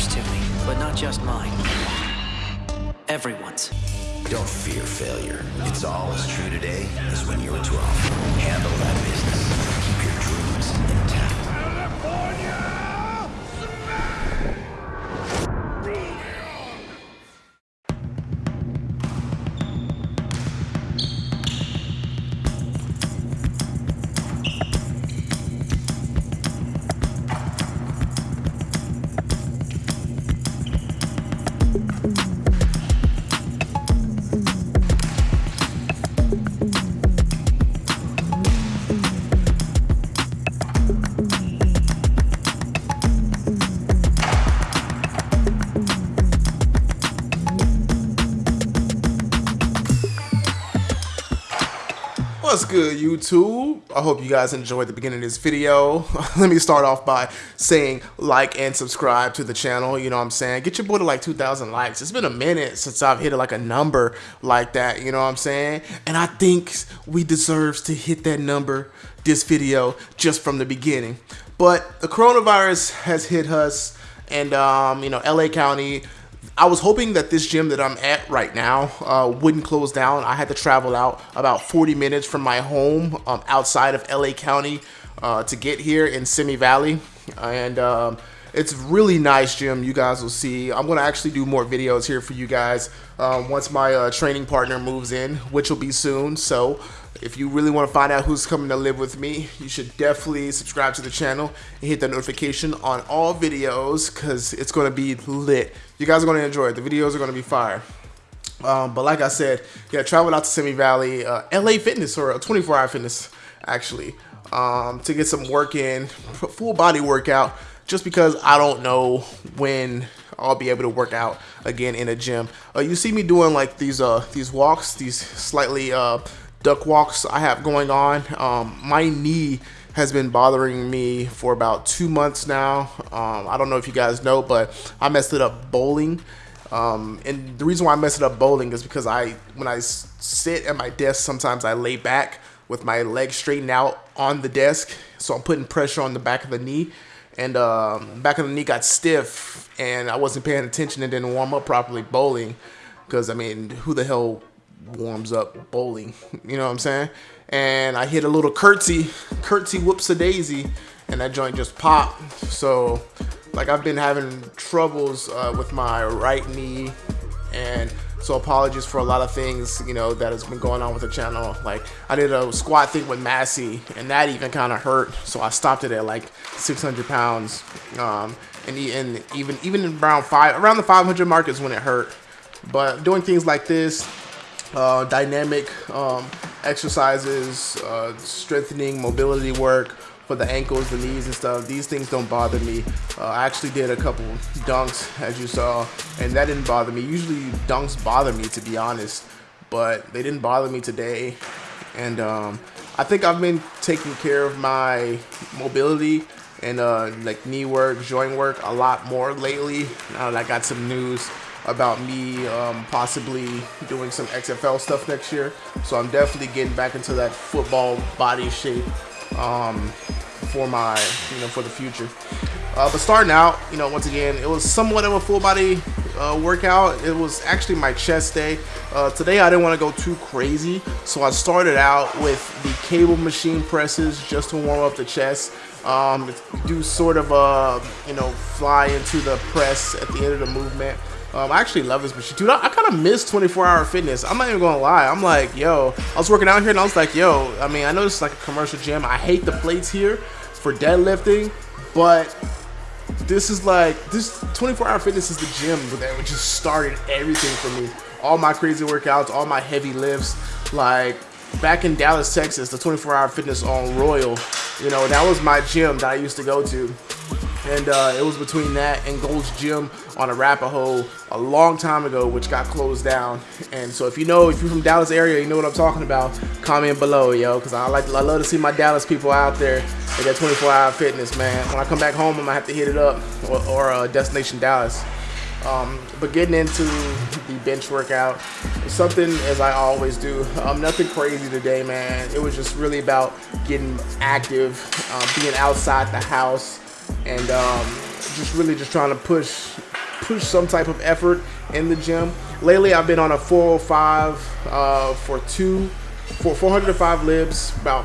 matters to me, but not just mine. Everyone's. Don't fear failure. It's all as true today as when you were 12. Handle that business. Good, YouTube? I hope you guys enjoyed the beginning of this video. Let me start off by saying like and subscribe to the channel. You know what I'm saying? Get your boy to like 2,000 likes. It's been a minute since I've hit like a number like that. You know what I'm saying? And I think we deserves to hit that number this video just from the beginning. But the coronavirus has hit us, and um, you know, LA County I was hoping that this gym that I'm at right now uh, wouldn't close down. I had to travel out about 40 minutes from my home um, outside of LA County uh, to get here in Simi Valley. And um, it's really nice gym. You guys will see. I'm to actually do more videos here for you guys um, once my uh, training partner moves in, which will be soon. So if you really want to find out who's coming to live with me, you should definitely subscribe to the channel and hit the notification on all videos because it's going to be lit. You guys are going to enjoy it. The videos are going to be fire. Um, but like I said, yeah, traveled out to Simi Valley, uh, LA Fitness or 24 Hour Fitness, actually, um, to get some work in, full body workout, just because I don't know when I'll be able to work out again in a gym. Uh, you see me doing like these uh, these walks, these slightly uh, duck walks I have going on. Um, my knee has been bothering me for about two months now. Um, I don't know if you guys know, but I messed it up bowling. Um, and the reason why I messed it up bowling is because I, when I sit at my desk, sometimes I lay back with my legs straightened out on the desk. So I'm putting pressure on the back of the knee. And um, back of the knee got stiff and I wasn't paying attention and didn't warm up properly bowling. Because, I mean, who the hell warms up bowling? You know what I'm saying? and I hit a little curtsy, curtsy whoops a daisy, and that joint just popped. So, like I've been having troubles uh, with my right knee, and so apologies for a lot of things, you know, that has been going on with the channel. Like I did a squat thing with Massey, and that even kind of hurt. So I stopped it at like 600 pounds, um, and, and even even around five, around the 500 mark is when it hurt. But doing things like this, uh, dynamic um, exercises, uh, strengthening mobility work for the ankles, the knees and stuff. These things don't bother me. Uh, I actually did a couple dunks as you saw and that didn't bother me. Usually dunks bother me to be honest, but they didn't bother me today. And um, I think I've been taking care of my mobility and uh, like knee work, joint work a lot more lately. Now that I got some news about me um, possibly doing some XFL stuff next year. So I'm definitely getting back into that football body shape um, for my, you know, for the future. Uh, but starting out, you know, once again, it was somewhat of a full body uh, workout. It was actually my chest day. Uh, today I didn't want to go too crazy, so I started out with the cable machine presses just to warm up the chest. Um, do sort of a, you know, fly into the press at the end of the movement. Um, I actually love this machine. Dude, I, I kind of miss 24 hour fitness. I'm not even gonna lie. I'm like, yo, I was working out here and I was like, yo, I mean, I know this is like a commercial gym. I hate the plates here for deadlifting, but this is like, this 24 hour fitness is the gym that just started everything for me. All my crazy workouts, all my heavy lifts, like back in Dallas, Texas, the 24 hour fitness on Royal, you know, that was my gym that I used to go to and uh, it was between that and Gold's Gym on Arapaho a long time ago, which got closed down. And so if you know, if you're from Dallas area, you know what I'm talking about, comment below, yo, because I like, I love to see my Dallas people out there with that 24-hour fitness, man. When I come back home, I'm gonna have to hit it up or, or uh, Destination Dallas. Um, but getting into the bench workout, something as I always do. Um, nothing crazy today, man. It was just really about getting active, uh, being outside the house, and um, just really just trying to push push some type of effort in the gym. Lately, I've been on a 405 uh, for two, for 405 libs, about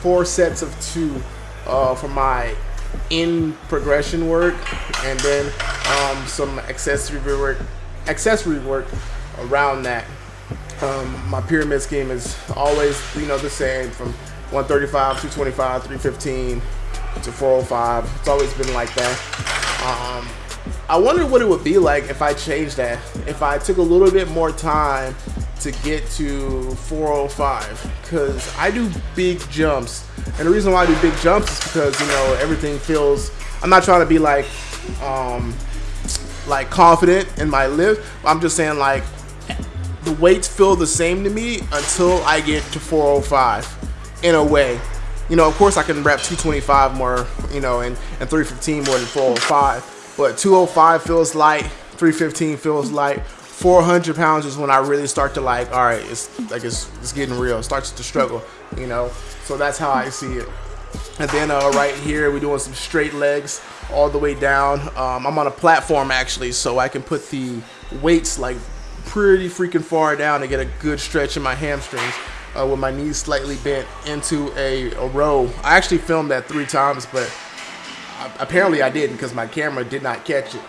four sets of two uh, for my in progression work, and then um, some accessory work, accessory work around that. Um, my pyramid scheme is always, you know, the same from 135, 225, 315 to 405. It's always been like that. Um, I wonder what it would be like if I changed that. If I took a little bit more time to get to 405 because I do big jumps and the reason why I do big jumps is because you know everything feels I'm not trying to be like um like confident in my lift I'm just saying like the weights feel the same to me until I get to 405 in a way you know of course I can rep 225 more you know and, and 315 more than 405 but 205 feels light 315 feels light 400 pounds is when I really start to like, all right, it's like it's, it's getting real. It starts to struggle, you know. So that's how I see it. And then uh, right here, we're doing some straight legs all the way down. Um, I'm on a platform actually, so I can put the weights like pretty freaking far down to get a good stretch in my hamstrings. Uh, with my knees slightly bent into a, a row. I actually filmed that three times, but apparently I didn't because my camera did not catch it.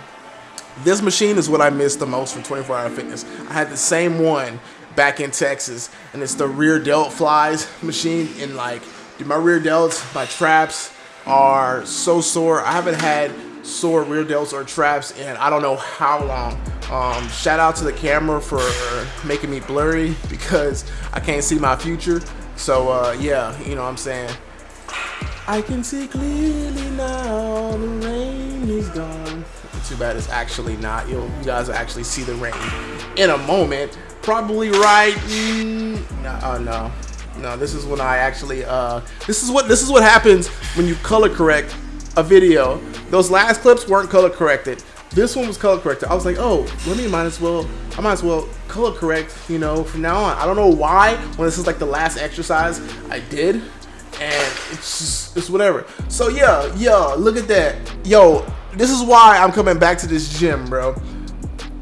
This machine is what I miss the most from 24 Hour Fitness. I had the same one back in Texas, and it's the rear delt flies machine. And like, dude, my rear delts, my traps are so sore. I haven't had sore rear delts or traps in I don't know how long. Um, shout out to the camera for making me blurry because I can't see my future. So uh, yeah, you know what I'm saying. I can see clearly now, the rain is gone. Too bad it's actually not. You'll, you guys actually see the rain in a moment. Probably right. Mm, no, uh, no, no. This is when I actually. Uh, this is what this is what happens when you color correct a video. Those last clips weren't color corrected. This one was color corrected. I was like, oh, let me might as well. I might as well color correct. You know, from now on. I don't know why. When this is like the last exercise I did, and it's just it's whatever. So yeah, yeah. Look at that, yo this is why I'm coming back to this gym, bro.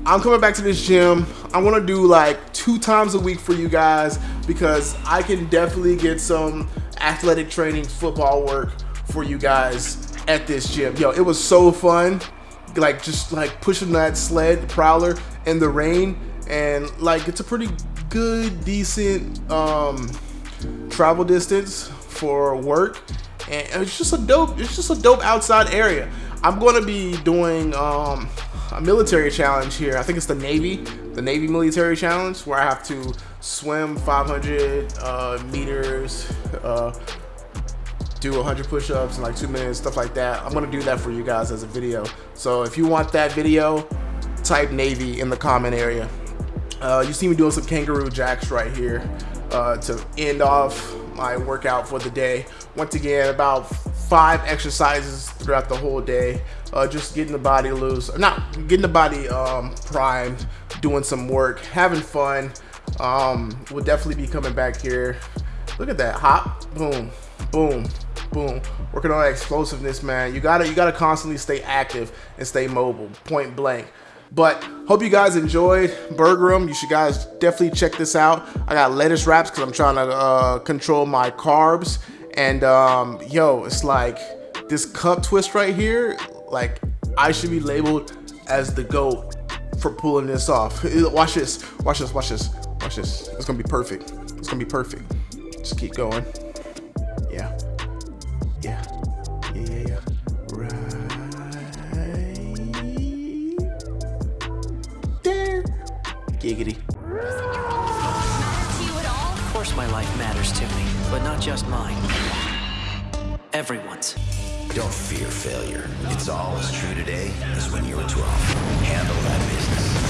I'm coming back to this gym. I want to do like two times a week for you guys because I can definitely get some athletic training football work for you guys at this gym. Yo, it was so fun. Like just like pushing that sled prowler in the rain and like it's a pretty good decent um travel distance for work and it's just a dope it's just a dope outside area I'm going to be doing um, a military challenge here. I think it's the Navy, the Navy military challenge, where I have to swim 500 uh, meters, uh, do 100 push-ups in like two minutes, stuff like that. I'm to do that for you guys as a video. So if you want that video, type Navy in the comment area. Uh, you see me doing some kangaroo jacks right here uh, to end off my workout for the day. Once again, about five exercises throughout the whole day. Uh, just getting the body loose, not getting the body um, primed, doing some work, having fun. Um, we'll definitely be coming back here. Look at that, hop, boom, boom, boom. Working on that explosiveness, man. You gotta, you gotta constantly stay active and stay mobile, point blank. But hope you guys enjoyed Burgerim. You should guys definitely check this out. I got lettuce wraps because I'm trying to uh, control my carbs and um, yo, it's like this cup twist right here, like I should be labeled as the GOAT for pulling this off. Watch this, watch this, watch this, watch this. It's gonna be perfect. It's gonna be perfect. Just keep going. Yeah, yeah, yeah, yeah, yeah. Right there. Giggity. Of course my life matters to me, but not just mine. Everyone's. Don't fear failure. It's all as true today as when you were 12. Handle that business.